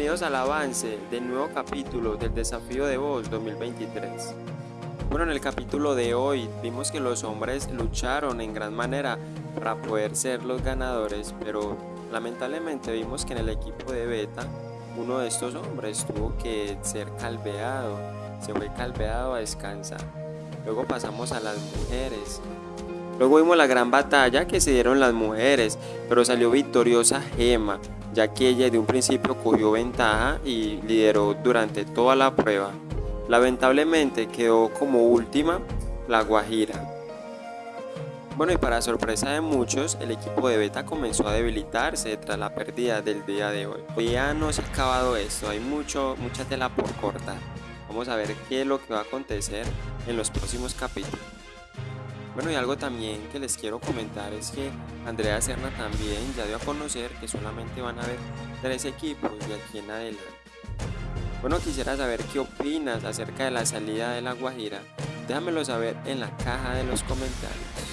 Bienvenidos al avance del nuevo capítulo del Desafío de Voz 2023. Bueno, en el capítulo de hoy vimos que los hombres lucharon en gran manera para poder ser los ganadores, pero lamentablemente vimos que en el equipo de Beta uno de estos hombres tuvo que ser calveado, se fue calveado a descansar. Luego pasamos a las mujeres. Luego vimos la gran batalla que se dieron las mujeres, pero salió victoriosa Gema, ya que ella de un principio cogió ventaja y lideró durante toda la prueba. Lamentablemente quedó como última la Guajira. Bueno y para sorpresa de muchos, el equipo de Beta comenzó a debilitarse tras la pérdida del día de hoy. Ya no se ha acabado esto, hay mucho, mucha tela por cortar. Vamos a ver qué es lo que va a acontecer en los próximos capítulos. Bueno y algo también que les quiero comentar es que Andrea Serna también ya dio a conocer que solamente van a haber tres equipos de aquí en adelante. Bueno quisiera saber qué opinas acerca de la salida de la Guajira, déjamelo saber en la caja de los comentarios.